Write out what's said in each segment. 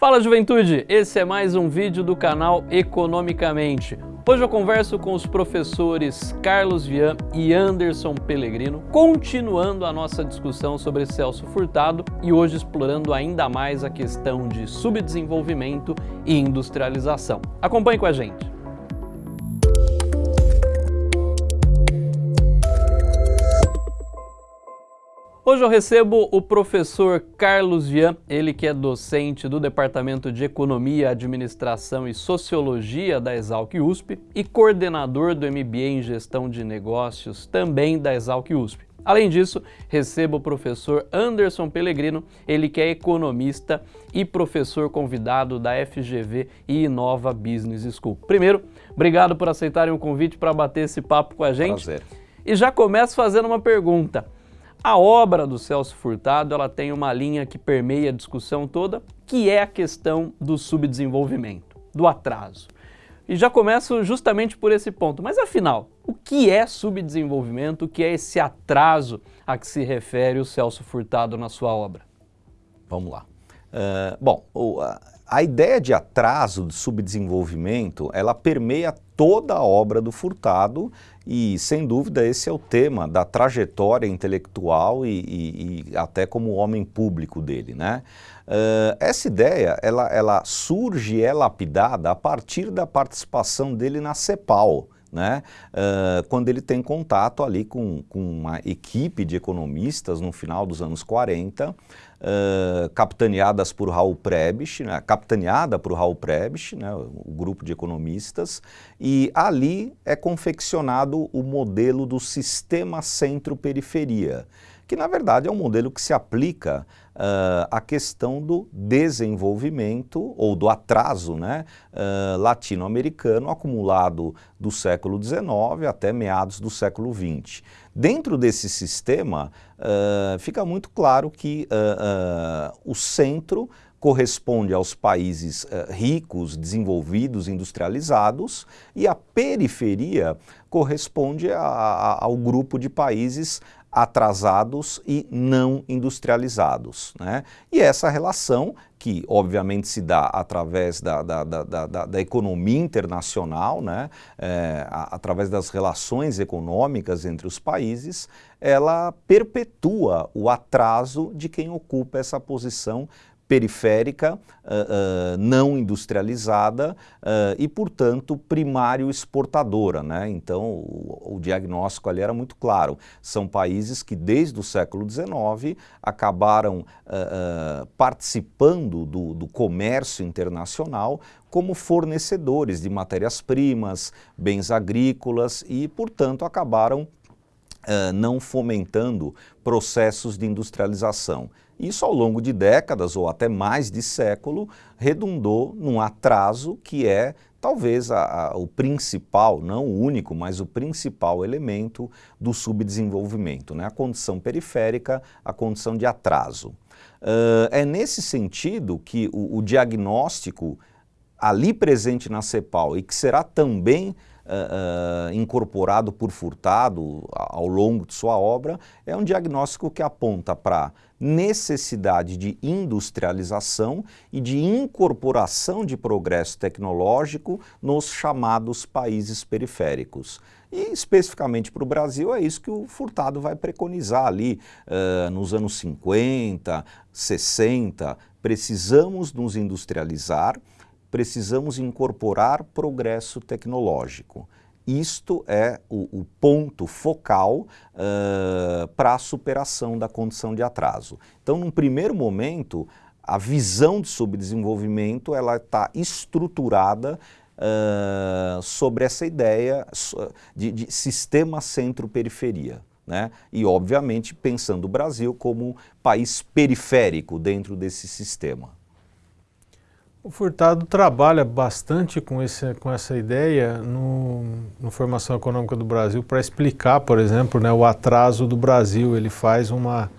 Fala juventude, esse é mais um vídeo do canal Economicamente. Hoje eu converso com os professores Carlos Vian e Anderson Pellegrino, continuando a nossa discussão sobre Celso Furtado e hoje explorando ainda mais a questão de subdesenvolvimento e industrialização. Acompanhe com a gente. Hoje eu recebo o professor Carlos Vian, ele que é docente do Departamento de Economia, Administração e Sociologia da Exalc USP e coordenador do MBA em Gestão de Negócios também da Exalc USP. Além disso, recebo o professor Anderson Pellegrino, ele que é economista e professor convidado da FGV e Inova Business School. Primeiro, obrigado por aceitarem o convite para bater esse papo com a gente. Prazer. E já começo fazendo uma pergunta. A obra do Celso Furtado ela tem uma linha que permeia a discussão toda, que é a questão do subdesenvolvimento, do atraso. E já começo justamente por esse ponto. Mas afinal, o que é subdesenvolvimento? O que é esse atraso a que se refere o Celso Furtado na sua obra? Vamos lá. Uh, bom, a, a ideia de atraso, de subdesenvolvimento, ela permeia toda a obra do Furtado e, sem dúvida, esse é o tema da trajetória intelectual e, e, e até como homem público dele. Né? Uh, essa ideia, ela, ela surge e é lapidada a partir da participação dele na CEPAL, né? Uh, quando ele tem contato ali com, com uma equipe de economistas no final dos anos 40, uh, capitaneadas por Raul Prebisch, né? capitaneada por Raul Prebisch, né? o grupo de economistas, e ali é confeccionado o modelo do sistema centro-periferia, que na verdade é um modelo que se aplica uh, à questão do desenvolvimento ou do atraso né, uh, latino-americano acumulado do século XIX até meados do século XX. Dentro desse sistema, uh, fica muito claro que o centro corresponde aos países uh, ricos, desenvolvidos, industrializados, e a periferia corresponde a, a, ao grupo de países atrasados e não industrializados. Né? E essa relação, que obviamente se dá através da, da, da, da, economia internacional, né? É, através das relações econômicas entre os países, ela perpetua o atraso de quem ocupa essa posição periférica, uh, uh, não industrializada uh, e, portanto, primário exportadora. Né? Então, o, o, diagnóstico ali era muito claro. São países que, desde o século XIX, acabaram participando do, do comércio internacional como fornecedores de matérias-primas, bens agrícolas e, portanto, acabaram não fomentando processos de industrialização. Isso ao longo de décadas ou até mais de século redundou num atraso que é talvez a, a, o principal, não o único, mas o principal elemento do subdesenvolvimento, né? a condição periférica, a condição de atraso. Uh, é nesse sentido que o, o diagnóstico ali presente na CEPAL e que será também uh, incorporado por Furtado ao longo de sua obra, é um diagnóstico que aponta para necessidade de industrialização e de incorporação de progresso tecnológico nos chamados países periféricos. E especificamente para o Brasil é isso que o Furtado vai preconizar ali uh, nos anos 50, 60. Precisamos nos industrializar, precisamos incorporar progresso tecnológico. Isto é o, o ponto focal uh, para a superação da condição de atraso. Então, num primeiro momento, a visão de subdesenvolvimento ela está estruturada uh, sobre essa ideia de, de sistema centro-periferia. Né? E, obviamente, pensando o Brasil como país periférico dentro desse sistema. O Furtado trabalha bastante com, esse, com essa ideia no, no Formação Econômica do Brasil para explicar, por exemplo, né, o atraso do Brasil. Ele faz uma...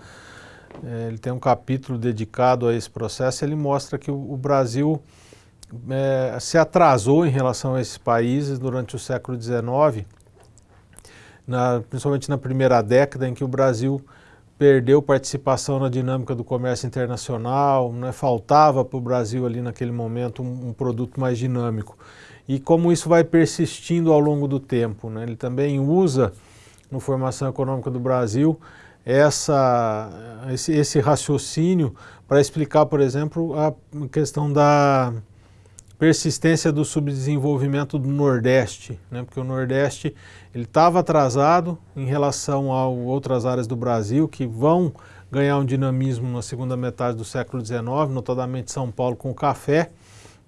É, ele tem um capítulo dedicado a esse processo, ele mostra que o, o Brasil é, se atrasou em relação a esses países durante o século XIX, na, principalmente na primeira década em que o Brasil perdeu participação na dinâmica do comércio internacional, né, faltava para o Brasil ali naquele momento um, um, produto mais dinâmico. E como isso vai persistindo ao longo do tempo. Né, ele também usa, no Formação Econômica do Brasil, essa, esse, esse raciocínio para explicar, por exemplo, a questão da persistência do subdesenvolvimento do Nordeste, né? porque o Nordeste estava atrasado em relação a outras áreas do Brasil que vão ganhar um dinamismo na segunda metade do século XIX, notadamente São Paulo com o café,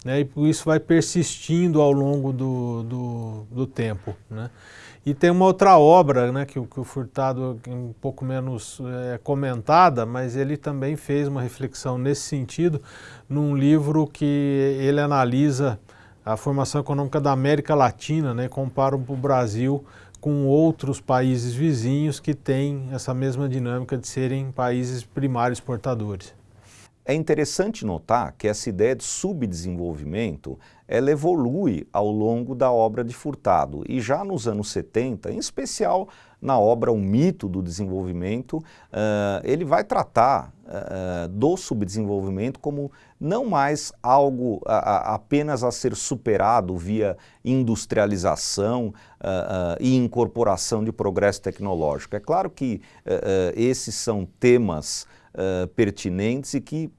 né? e isso vai persistindo ao longo do, do, do tempo. Né? E tem uma outra obra né, que, que o Furtado um pouco menos é, comentada, mas ele também fez uma reflexão nesse sentido num livro que ele analisa a formação econômica da América Latina, né, compara o Brasil com outros países vizinhos que têm essa mesma dinâmica de serem países primários exportadores. É interessante notar que essa ideia de subdesenvolvimento ela evolui ao longo da obra de Furtado e já nos anos 70, em especial na obra O Mito do Desenvolvimento, uh, ele vai tratar uh, do subdesenvolvimento como não mais algo a, a, apenas a ser superado via industrialização uh, e incorporação de progresso tecnológico. É claro que esses são temas pertinentes e que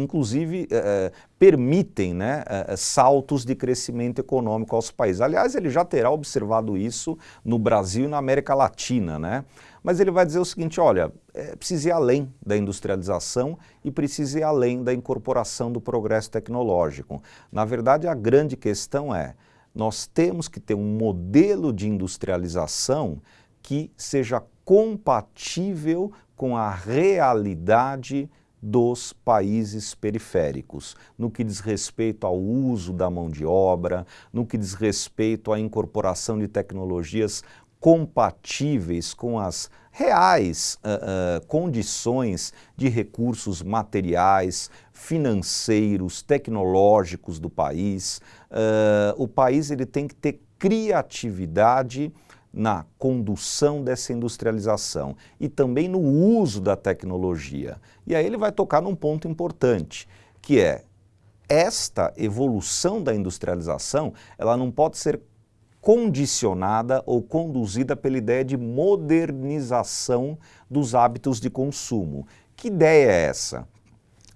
inclusive uh, permitem né, uh, saltos de crescimento econômico aos países. Aliás, ele já terá observado isso no Brasil e na América Latina, né? Mas ele vai dizer o seguinte, olha, é, precisa ir além da industrialização e precisa ir além da incorporação do progresso tecnológico. Na verdade, a grande questão é, nós temos que ter um modelo de industrialização que seja compatível com a realidade dos países periféricos, no que diz respeito ao uso da mão de obra, no que diz respeito à incorporação de tecnologias compatíveis com as reais uh, uh, condições de recursos materiais, financeiros, tecnológicos do país. Uh, o país ele tem que ter criatividade na condução dessa industrialização e também no uso da tecnologia. E aí ele vai tocar num ponto importante, que é esta evolução da industrialização, ela não pode ser condicionada ou conduzida pela ideia de modernização dos hábitos de consumo. Que ideia é essa?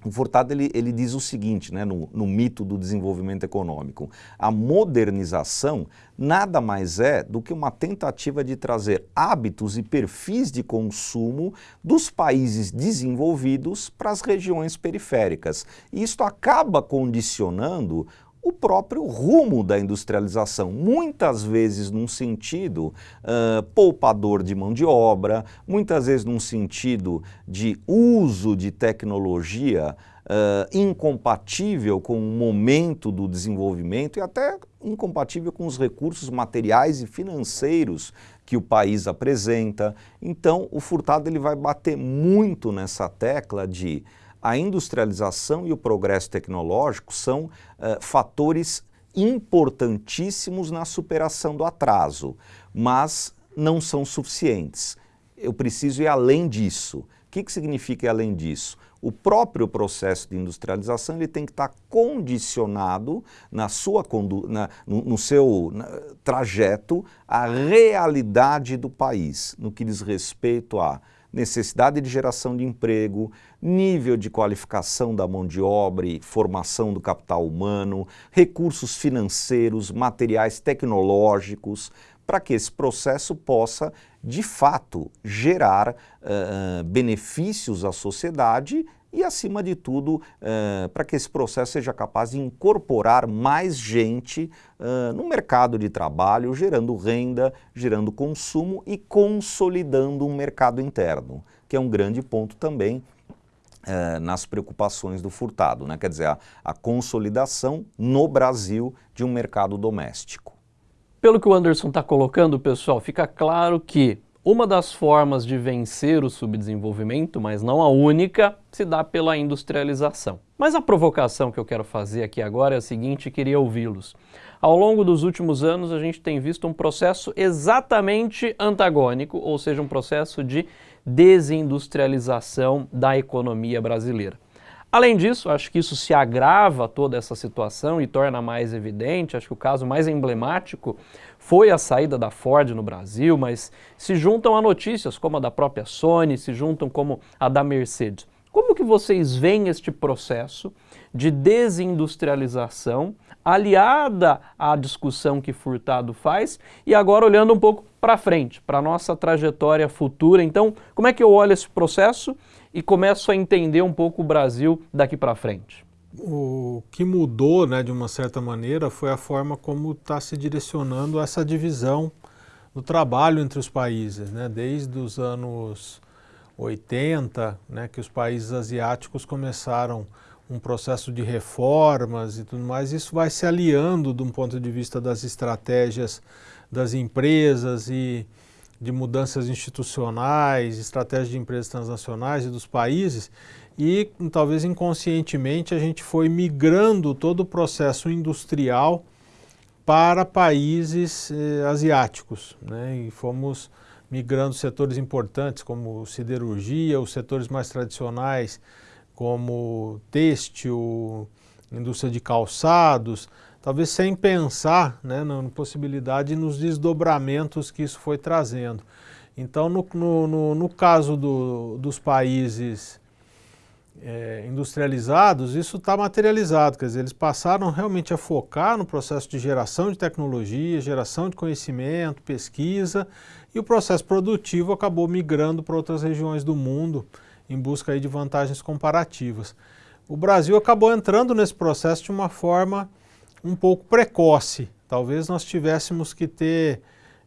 O Furtado ele, ele diz o seguinte, né, no, no, mito do desenvolvimento econômico, a modernização nada mais é do que uma tentativa de trazer hábitos e perfis de consumo dos países desenvolvidos para as regiões periféricas. E isto acaba condicionando o próprio rumo da industrialização, muitas vezes num sentido uh, poupador de mão de obra, muitas vezes num sentido de uso de tecnologia uh, incompatível com o momento do desenvolvimento e até incompatível com os recursos materiais e financeiros que o país apresenta. Então, o Furtado ele vai bater muito nessa tecla de a industrialização e o progresso tecnológico são uh, fatores importantíssimos na superação do atraso, mas não são suficientes. Eu preciso ir além disso. O que, que significa ir além disso? O próprio processo de industrialização ele tem que estar condicionado na sua na, no, no, seu na, trajeto à realidade do país, no que diz respeito a necessidade de geração de emprego, nível de qualificação da mão de obra e formação do capital humano, recursos financeiros, materiais tecnológicos, para que esse processo possa, de fato, gerar uh, benefícios à sociedade e, acima de tudo, uh, para que esse processo seja capaz de incorporar mais gente uh, no mercado de trabalho, gerando renda, gerando consumo e consolidando um mercado interno, que é um grande ponto também uh, nas preocupações do furtado, né? quer dizer, a, a consolidação no Brasil de um mercado doméstico. Pelo que o Anderson está colocando, pessoal, fica claro que uma das formas de vencer o subdesenvolvimento, mas não a única, se dá pela industrialização. Mas a provocação que eu quero fazer aqui agora é a seguinte queria ouvi-los. Ao longo dos últimos anos a gente tem visto um processo exatamente antagônico, ou seja, um processo de desindustrialização da economia brasileira. Além disso, acho que isso se agrava toda essa situação e torna mais evidente, acho que o caso mais emblemático foi a saída da Ford no Brasil, mas se juntam a notícias como a da própria Sony, se juntam como a da Mercedes. Como que vocês veem este processo de desindustrialização aliada à discussão que Furtado faz e agora olhando um pouco para frente, para a nossa trajetória futura. Então, como é que eu olho esse processo e começo a entender um pouco o Brasil daqui para frente? O que mudou, né, de uma certa maneira, foi a forma como está se direcionando essa divisão do trabalho entre os países, né, desde os anos 80, né, que os países asiáticos começaram um processo de reformas e tudo mais, isso vai se aliando de um ponto de vista das estratégias das empresas e de mudanças institucionais, estratégias de empresas transnacionais e dos países, e talvez inconscientemente a gente foi migrando todo o processo industrial para países eh, asiáticos, né? e fomos migrando setores importantes como siderurgia, os setores mais tradicionais como têxtil, indústria de calçados, talvez sem pensar né, na possibilidade e nos desdobramentos que isso foi trazendo. Então, no, no, no caso do, dos países é, industrializados, isso está materializado, quer dizer, eles passaram realmente a focar no processo de geração de tecnologia, geração de conhecimento, pesquisa, e o processo produtivo acabou migrando para outras regiões do mundo, em busca aí de vantagens comparativas. O Brasil acabou entrando nesse processo de uma forma um pouco precoce. Talvez nós tivéssemos que ter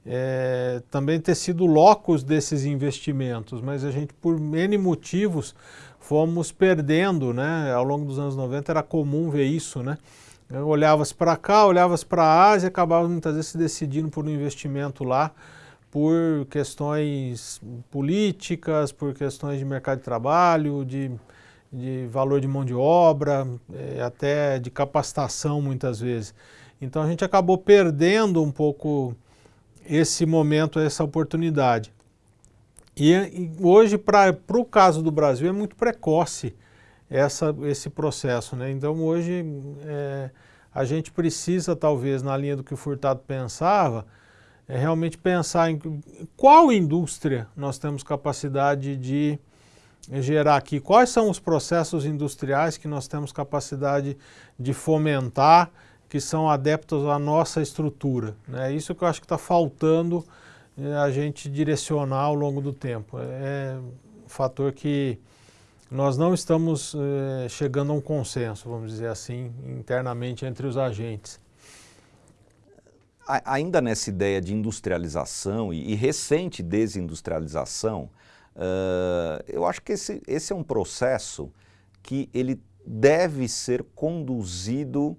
é, também ter sido locos desses investimentos, mas a gente, por N motivos, fomos perdendo, né? Ao longo dos anos 90 era comum ver isso, né? Olhavas para cá, olhavas para a Ásia, acabava muitas vezes se decidindo por um investimento lá, por questões políticas, por questões de mercado de trabalho, de, de valor de mão de obra, é, até de capacitação muitas vezes. Então a gente acabou perdendo um pouco esse momento, essa oportunidade. E, e hoje, para o caso do Brasil, é muito precoce essa, esse processo. Né? Então hoje é, a gente precisa, talvez, na linha do que o Furtado pensava, é realmente pensar em qual indústria nós temos capacidade de gerar aqui, quais são os processos industriais que nós temos capacidade de fomentar, que são adeptos à nossa estrutura. É isso que eu acho que está faltando é, a gente direcionar ao longo do tempo. É um fator que nós não estamos é, chegando a um consenso, vamos dizer assim, internamente entre os agentes ainda nessa ideia de industrialização e recente desindustrialização, uh, eu acho que esse, esse é um processo que ele deve ser conduzido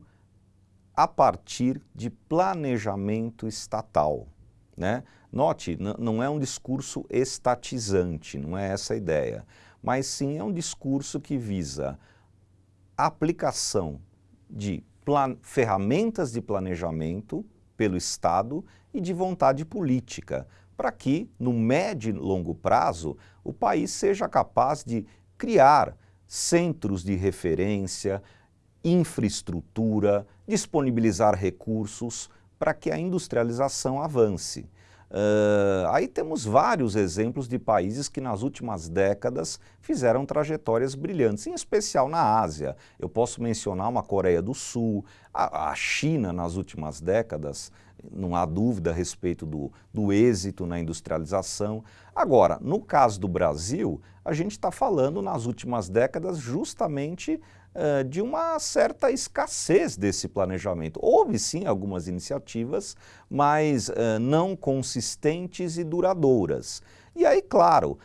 a partir de planejamento estatal. Né? Note, não é um discurso estatizante, não é essa a ideia, mas sim é um discurso que visa aplicação de ferramentas de planejamento pelo Estado e de vontade política, para que, no médio e longo prazo, o país seja capaz de criar centros de referência, infraestrutura, disponibilizar recursos para que a industrialização avance. Uh, aí temos vários exemplos de países que nas últimas décadas fizeram trajetórias brilhantes, em especial na Ásia. Eu posso mencionar uma Coreia do Sul, a, a China nas últimas décadas, não há dúvida a respeito do, do êxito na industrialização. Agora, no caso do Brasil, a gente está falando nas últimas décadas justamente de uma certa escassez desse planejamento. Houve sim algumas iniciativas, mas não consistentes e duradouras. E aí, claro,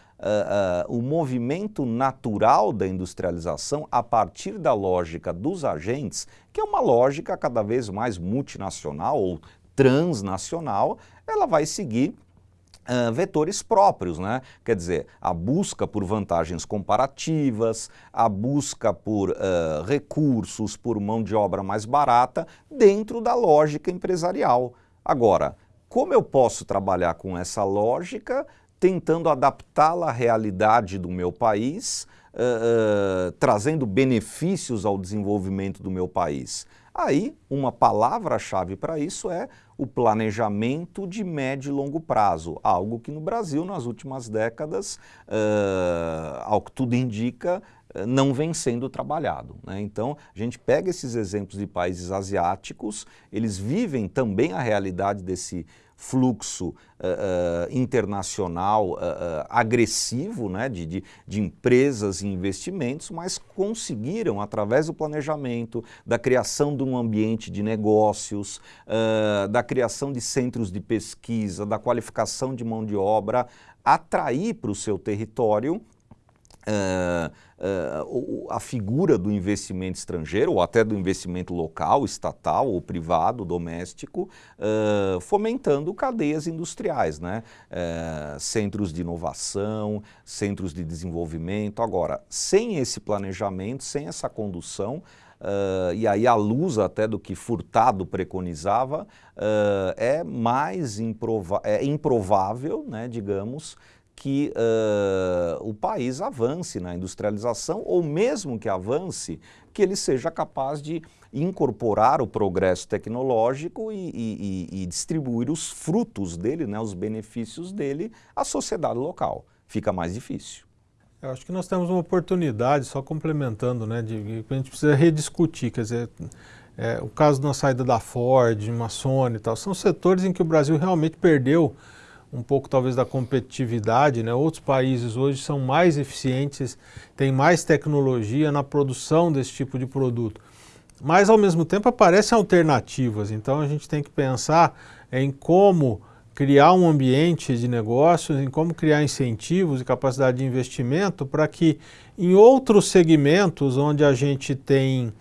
o movimento natural da industrialização a partir da lógica dos agentes, que é uma lógica cada vez mais multinacional ou transnacional, ela vai seguir Uh, vetores próprios, né? Quer dizer, a busca por vantagens comparativas, a busca por uh, recursos, por mão de obra mais barata, dentro da lógica empresarial. Agora, como eu posso trabalhar com essa lógica tentando adaptá-la à realidade do meu país, uh, trazendo benefícios ao desenvolvimento do meu país. Aí, uma palavra-chave para isso é o planejamento de médio e longo prazo, algo que no Brasil, nas últimas décadas, uh, ao que tudo indica, não vem sendo trabalhado. Né? Então, a gente pega esses exemplos de países asiáticos, eles vivem também a realidade desse fluxo uh, uh, internacional uh, agressivo né, de, de, de, empresas e investimentos, mas conseguiram, através do planejamento, da criação de um ambiente de negócios, da criação de centros de pesquisa, da qualificação de mão de obra, atrair para o seu território Uh, uh, a figura do investimento estrangeiro ou até do investimento local, estatal ou privado, doméstico, uh, fomentando cadeias industriais, né? centros de inovação, centros de desenvolvimento. Agora, sem esse planejamento, sem essa condução, e aí à luz até do que Furtado preconizava, é mais improva é improvável, né, digamos, que uh, o país avance na industrialização ou mesmo que avance, que ele seja capaz de incorporar o progresso tecnológico e, e, e distribuir os frutos dele, né, os benefícios dele à sociedade local. Fica mais difícil. Eu acho que nós temos uma oportunidade, só complementando, né, de, a gente precisa rediscutir, quer dizer, é, o caso da saída da Ford, uma Sony e tal, são setores em que o Brasil realmente perdeu um pouco talvez da competitividade, né? outros países hoje são mais eficientes, têm mais tecnologia na produção desse tipo de produto. Mas ao mesmo tempo aparecem alternativas, então a gente tem que pensar em como criar um ambiente de negócios, em como criar incentivos e capacidade de investimento para que em outros segmentos onde a gente tem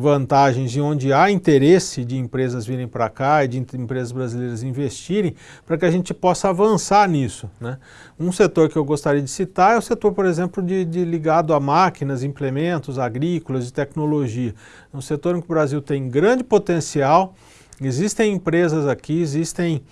vantagens e onde há interesse de empresas virem para cá e de empresas brasileiras investirem, para que a gente possa avançar nisso. Né? Um setor que eu gostaria de citar é o setor, por exemplo, de, de ligado a máquinas, implementos agrícolas e tecnologia. É um setor em que o Brasil tem grande potencial, existem empresas aqui, existem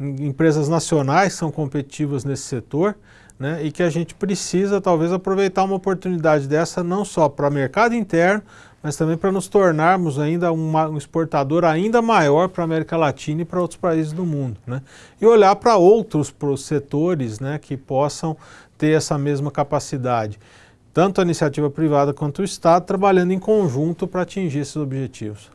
empresas nacionais que são competitivas nesse setor, né, e que a gente precisa talvez aproveitar uma oportunidade dessa não só para mercado interno, mas também para nos tornarmos ainda uma, um exportador ainda maior para a América Latina e para outros países do mundo. Né? E olhar para outros setores né, que possam ter essa mesma capacidade. Tanto a iniciativa privada quanto o Estado trabalhando em conjunto para atingir esses objetivos.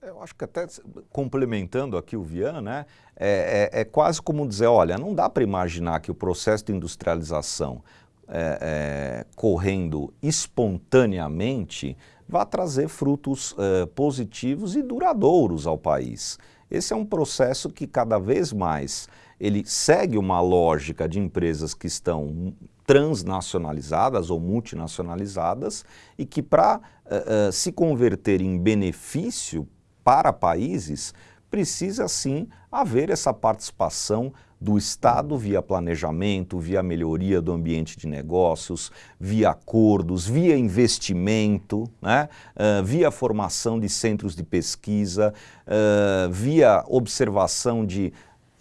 Eu acho que até complementando aqui o Vian, né, é, é, é quase como dizer, olha, não dá para imaginar que o processo de industrialização é, é correndo espontaneamente vá trazer frutos uh, positivos e duradouros ao país. Esse é um processo que cada vez mais ele segue uma lógica de empresas que estão transnacionalizadas ou multinacionalizadas e que para uh, uh, se converter em benefício para países precisa sim haver essa participação do Estado via planejamento, via melhoria do ambiente de negócios, via acordos, via investimento, né? Uh, via formação de centros de pesquisa, uh, via observação de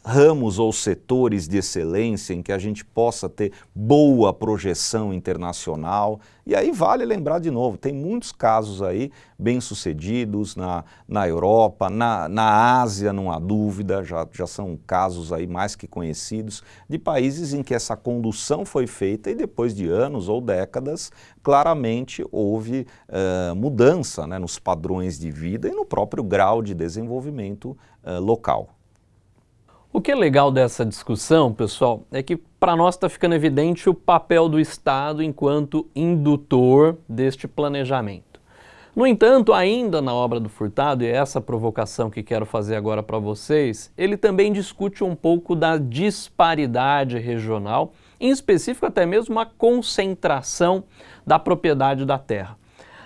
ramos ou setores de excelência em que a gente possa ter boa projeção internacional. E aí vale lembrar de novo, tem muitos casos aí bem-sucedidos na, na Europa, na, na Ásia, não há dúvida, já, já são casos aí mais que conhecidos, de países em que essa condução foi feita e depois de anos ou décadas, claramente houve uh, mudança né, nos padrões de vida e no próprio grau de desenvolvimento uh, local. O que é legal dessa discussão, pessoal, é que para nós está ficando evidente o papel do Estado enquanto indutor deste planejamento. No entanto, ainda na obra do Furtado, e é essa provocação que quero fazer agora para vocês, ele também discute um pouco da disparidade regional, em específico até mesmo a concentração da propriedade da terra.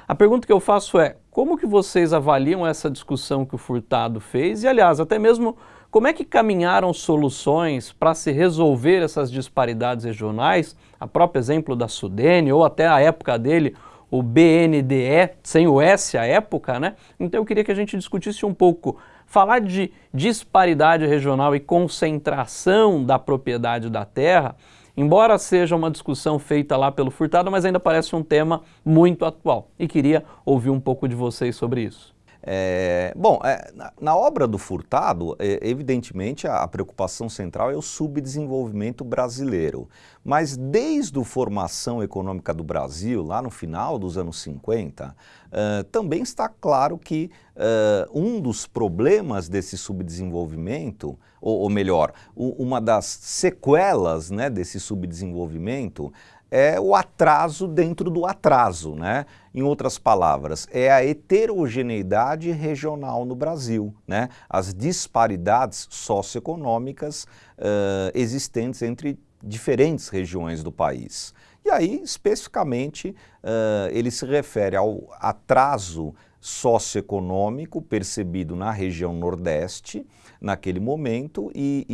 A pergunta que eu faço é, como que vocês avaliam essa discussão que o Furtado fez e, aliás, até mesmo como é que caminharam soluções para se resolver essas disparidades regionais? A próprio exemplo da Sudene ou até a época dele, o BNDE, sem o S à época, né? Então eu queria que a gente discutisse um pouco, falar de disparidade regional e concentração da propriedade da terra embora seja uma discussão feita lá pelo Furtado, mas ainda parece um tema muito atual. E queria ouvir um pouco de vocês sobre isso. É, bom, é, na, na, obra do Furtado, é, evidentemente a, a, preocupação central é o subdesenvolvimento brasileiro. Mas desde a formação econômica do Brasil, lá no final dos anos 50, uh, também está claro que uh, um dos problemas desse subdesenvolvimento, ou, ou melhor, uma das sequelas né, desse subdesenvolvimento é o atraso dentro do atraso, né? Em outras palavras, é a heterogeneidade regional no Brasil, né? As disparidades socioeconômicas uh, existentes entre diferentes regiões do país. E aí, especificamente, uh, ele se refere ao atraso socioeconômico percebido na região Nordeste, naquele momento, e,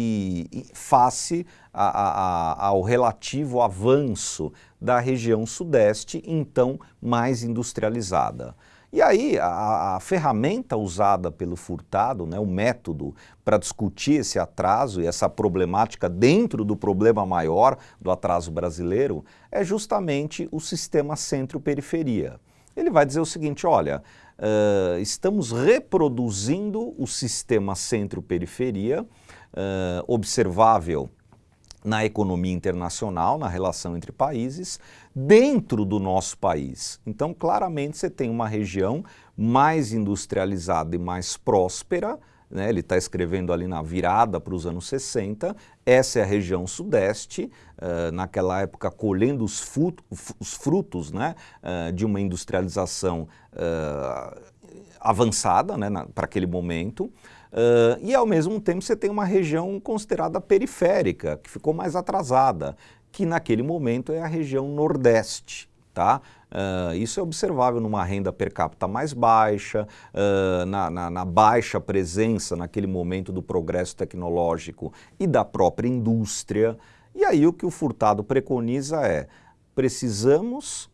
e, e face a, a, ao relativo avanço da região Sudeste, então mais industrializada. E aí, a, a, ferramenta usada pelo Furtado, né, o método para discutir esse atraso e essa problemática dentro do problema maior do atraso brasileiro, é justamente o sistema centro-periferia. Ele vai dizer o seguinte, olha, uh, estamos reproduzindo o sistema centro-periferia, uh, observável na economia internacional, na relação entre países, dentro do nosso país. Então, claramente, você tem uma região mais industrializada e mais próspera, né? ele está escrevendo ali na virada para os anos 60, essa é a região sudeste, uh, naquela época colhendo os, os frutos né? Uh, de uma industrialização uh, avançada né? para aquele momento, Uh, e ao mesmo tempo você tem uma região considerada periférica, que ficou mais atrasada, que naquele momento é a região nordeste. Tá? Uh, isso é observável numa renda per capita mais baixa, uh, na, na, na, baixa presença naquele momento do progresso tecnológico e da própria indústria. E aí o que o Furtado preconiza é, precisamos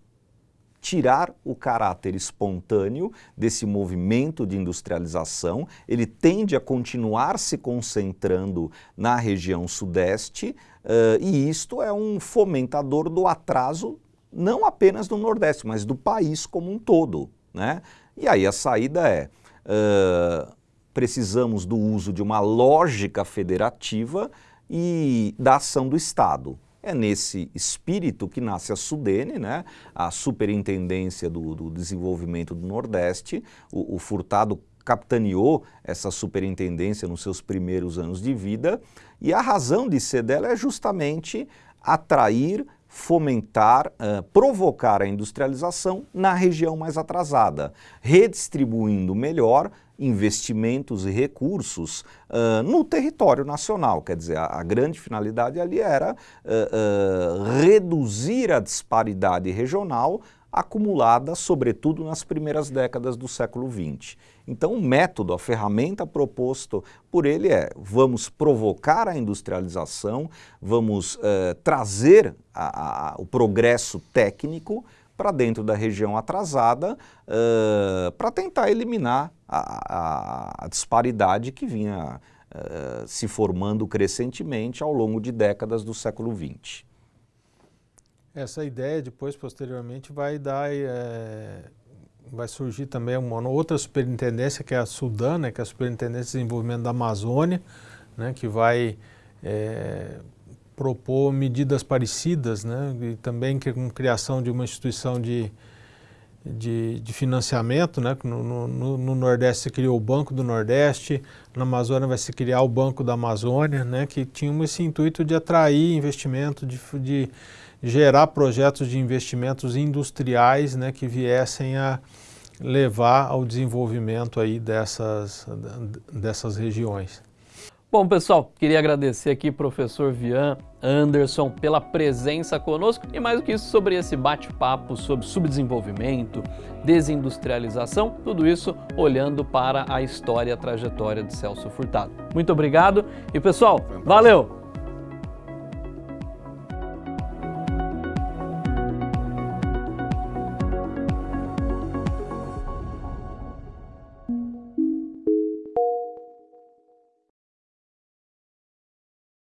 tirar o caráter espontâneo desse movimento de industrialização, ele tende a continuar se concentrando na região sudeste uh, e isto é um fomentador do atraso não apenas do Nordeste, mas do país como um todo. Né? E aí a saída é, uh, precisamos do uso de uma lógica federativa e da ação do Estado. É nesse espírito que nasce a SUDENE, né? a Superintendência do, do Desenvolvimento do Nordeste. O, o, Furtado capitaneou essa superintendência nos seus primeiros anos de vida e a razão de ser dela é justamente atrair, fomentar, uh, provocar a industrialização na região mais atrasada, redistribuindo melhor investimentos e recursos uh, no território nacional. Quer dizer, a, a grande finalidade ali era uh, reduzir a disparidade regional acumulada, sobretudo nas primeiras décadas do século XX. Então, o método, a ferramenta proposto por ele é vamos provocar a industrialização, vamos trazer a, a, o progresso técnico para dentro da região atrasada uh, para tentar eliminar a, a, a, disparidade que vinha uh, se formando crescentemente ao longo de décadas do século XX. Essa ideia depois, posteriormente, vai dar, é, vai surgir também uma outra superintendência que é a Sudan, né, que é a Superintendência de Desenvolvimento da Amazônia, né, que vai é, propor medidas parecidas, né, e também com criação de uma instituição de, de, de financiamento, né, no, no, no, Nordeste se criou o Banco do Nordeste, na Amazônia vai se criar o Banco da Amazônia, né, que tinha esse intuito de atrair investimento, de, de gerar projetos de investimentos industriais né, que viessem a levar ao desenvolvimento aí dessas, dessas regiões. Bom, pessoal, queria agradecer aqui professor Vian Anderson pela presença conosco e mais do que isso sobre esse bate-papo sobre subdesenvolvimento, desindustrialização, tudo isso olhando para a história e a trajetória de Celso Furtado. Muito obrigado e pessoal, valeu!